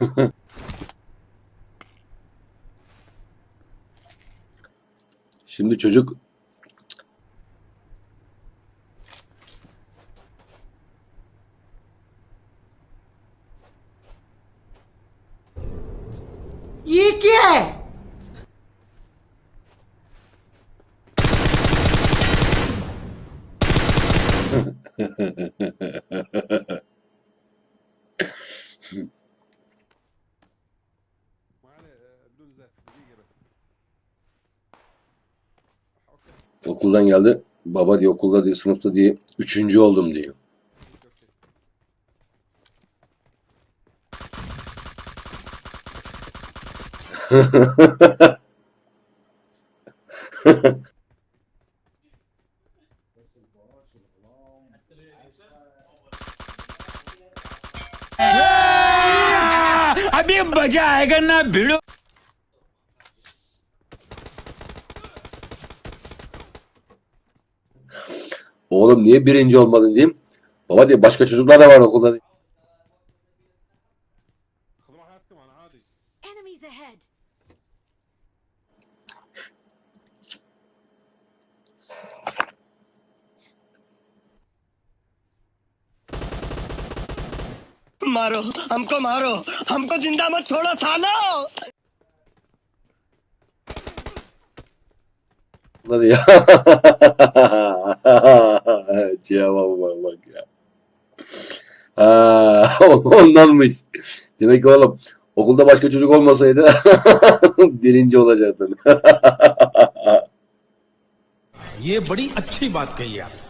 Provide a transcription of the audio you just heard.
Şimdi çocuk Yike! okuldan geldi. Baba diye okulda diye sınıfta diye üçüncü oldum diyor. अभी मजा आएगा ना भिड़ो Oğlum niye birinci olmadın diyeyim. Baba diye başka çocuklar da var okulda. diye. Enemies ahead. मारो हमको मारो हमको जिंदा मत छोड़ो सालो Lan ya. Cevaba bak bak ya. Ha, ondanmış. Demek ki oğlum okulda başka çocuk olmasaydı birinci olacaktın. ये बड़ी अच्छी बात कही आप